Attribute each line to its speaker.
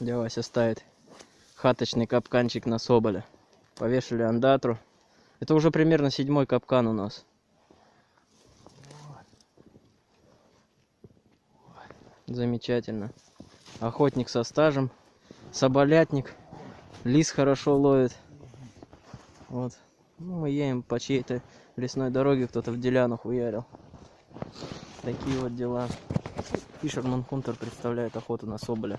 Speaker 1: Дядя Вася ставит хаточный капканчик на соболя. Повешали андатру. Это уже примерно седьмой капкан у нас. Замечательно. Охотник со стажем. Соболятник. Лис хорошо ловит. Вот. Ну, мы едем по чьей-то лесной дороге, кто-то в деляну хуярил. Такие вот дела. Фишерман Хунтер представляет охоту на соболя.